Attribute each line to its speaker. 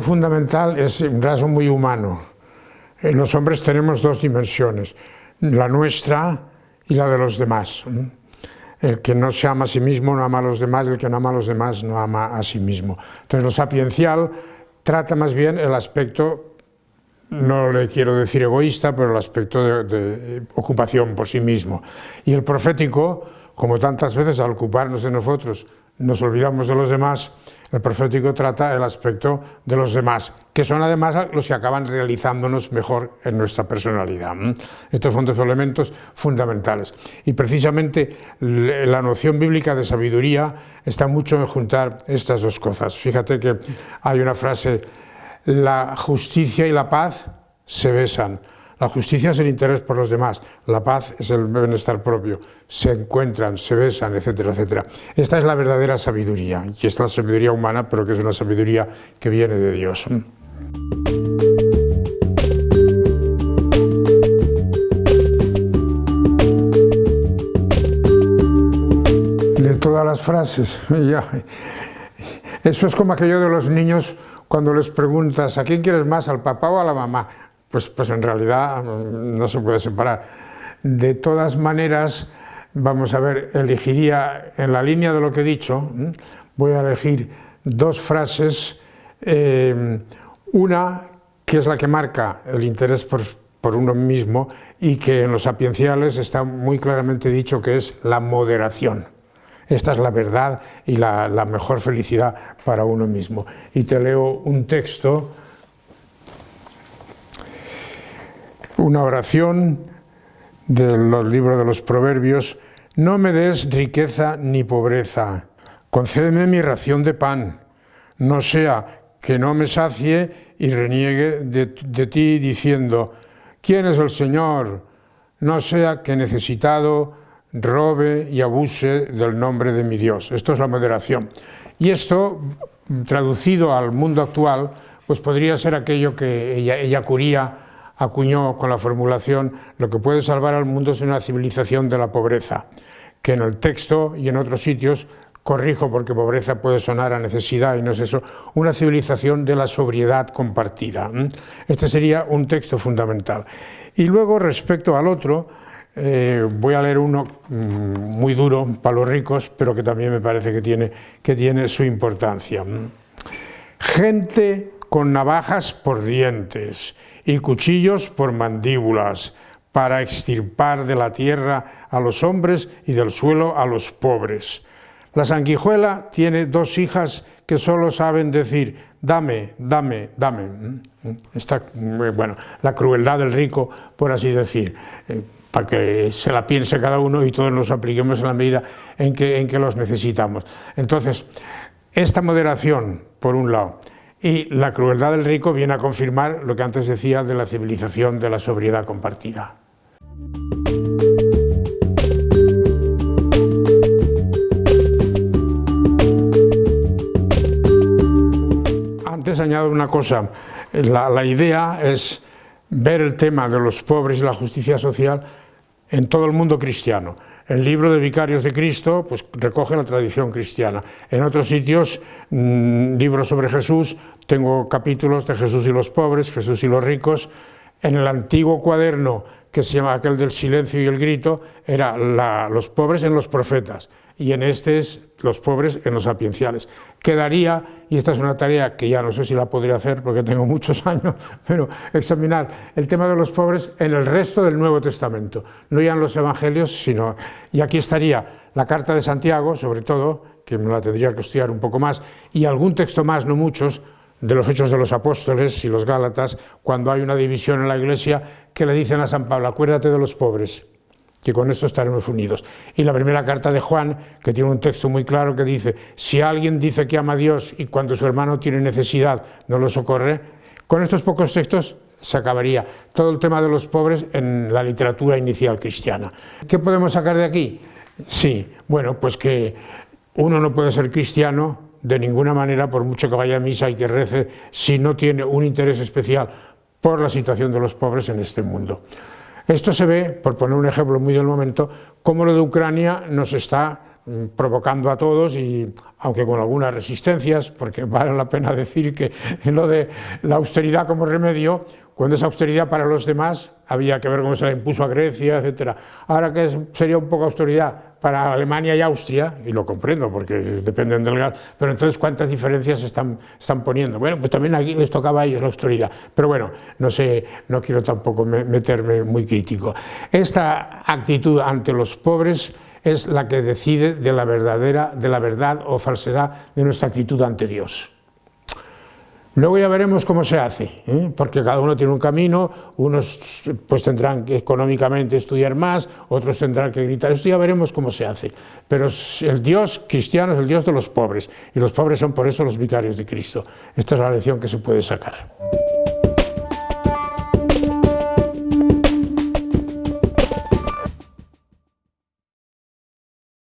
Speaker 1: fundamental es un rasgo muy humano. En los hombres tenemos dos dimensiones, la nuestra y la de los demás. El que no se ama a sí mismo no ama a los demás, el que no ama a los demás no ama a sí mismo. Entonces lo sapiencial trata más bien el aspecto, no le quiero decir egoísta, pero el aspecto de, de ocupación por sí mismo. Y el profético, como tantas veces al ocuparnos de nosotros nos olvidamos de los demás, el profético trata el aspecto de los demás, que son además los que acaban realizándonos mejor en nuestra personalidad. Estos son dos elementos fundamentales. Y precisamente la noción bíblica de sabiduría está mucho en juntar estas dos cosas. Fíjate que hay una frase, la justicia y la paz se besan, la justicia es el interés por los demás, la paz es el bienestar propio, se encuentran, se besan, etcétera, etcétera. Esta es la verdadera sabiduría, y es la sabiduría humana, pero que es una sabiduría que viene de Dios. De todas las frases, ya. Eso es como aquello de los niños cuando les preguntas, ¿a quién quieres más, al papá o a la mamá? Pues, pues en realidad mm, no se puede separar. De todas maneras, vamos a ver, elegiría en la línea de lo que he dicho, voy a elegir dos frases, eh, una que es la que marca el interés por, uno mismo y que en los sapienciales está muy claramente dicho que es la moderación. Esta es la verdad y la mejor felicidad para uno mismo. Y te leo un texto una oración de los libros de los proverbios, no me des riqueza ni pobreza, concédeme mi ración de pan, no sea que no me sacie y reniegue de, ti diciendo, ¿quién es el Señor? No sea que necesitado robe y abuse del nombre de mi Dios. Esto es la moderación. Y esto, traducido al mundo actual, pues podría ser aquello que ella, ella curía acuñó con la formulación lo que puede salvar al mundo es una civilización de la pobreza, que en el texto y en otros sitios corrijo porque pobreza puede sonar a necesidad y no es eso, una civilización de la sobriedad compartida. Este sería un texto fundamental. Y luego respecto al otro, eh, voy a leer uno mm, muy duro para los ricos, pero que también me parece que tiene, que tiene su importancia. Gente con navajas por dientes y cuchillos por mandíbulas, para extirpar de la tierra a los hombres y del suelo a los pobres. La sanguijuela tiene dos hijas que solo saben decir, dame, dame, dame. Está, bueno, la crueldad del rico, por así decir, eh, para que se la piense cada uno y todos nos apliquemos en la medida en que, en que los necesitamos. Entonces, esta moderación, por un lado, y la crueldad del rico viene a confirmar lo que antes decía de la civilización de la sobriedad compartida. Antes añado una cosa, la, idea es ver el tema de los pobres y la justicia social en todo el mundo cristiano. El libro de Vicarios de Cristo pues, recoge la tradición cristiana. En otros sitios, mmm, libros sobre Jesús, tengo capítulos de Jesús y los pobres, Jesús y los ricos. En el antiguo cuaderno, que se llama aquel del silencio y el grito, era los pobres en los profetas y en este es los pobres en los sapienciales. Quedaría, y esta es una tarea que ya no sé si la podría hacer porque tengo muchos años, pero examinar el tema de los pobres en el resto del Nuevo Testamento, no ya en los Evangelios, sino, y aquí estaría la carta de Santiago, sobre todo, que me la tendría que estudiar un poco más, y algún texto más, no muchos, de los Hechos de los Apóstoles y los Gálatas, cuando hay una división en la Iglesia, que le dicen a San Pablo, acuérdate de los pobres, que con esto estaremos unidos. Y la primera carta de Juan, que tiene un texto muy claro que dice, si alguien dice que ama a Dios y cuando su hermano tiene necesidad no lo socorre, con estos pocos textos se acabaría todo el tema de los pobres en la literatura inicial cristiana. ¿Qué podemos sacar de aquí? Sí, bueno, pues que uno no puede ser cristiano de ninguna manera, por mucho que vaya a misa y que rece, si no tiene un interés especial por la situación de los pobres en este mundo. Esto se ve, por poner un ejemplo muy del momento, cómo lo de Ucrania nos está mm, provocando a todos y aunque con algunas resistencias, porque vale la pena decir que lo de la austeridad como remedio, cuando esa austeridad para los demás había que ver cómo se la impuso a Grecia, etc. Ahora que sería un poco austeridad para Alemania y Austria, y lo comprendo porque dependen del gas, pero entonces cuántas diferencias están, están poniendo. Bueno, pues también aquí les tocaba a ellos la austeridad, pero bueno, no sé, no quiero tampoco meterme muy crítico. Esta actitud ante los pobres es la que decide de la verdadera, de la verdad o falsedad de nuestra actitud ante Dios. Luego ya veremos cómo se hace, ¿eh? porque cada uno tiene un camino, unos pues tendrán que económicamente estudiar más, otros tendrán que gritar, esto ya veremos cómo se hace. Pero el Dios cristiano es el Dios de los pobres, y los pobres son por eso los vicarios de Cristo. Esta es la lección que se puede sacar.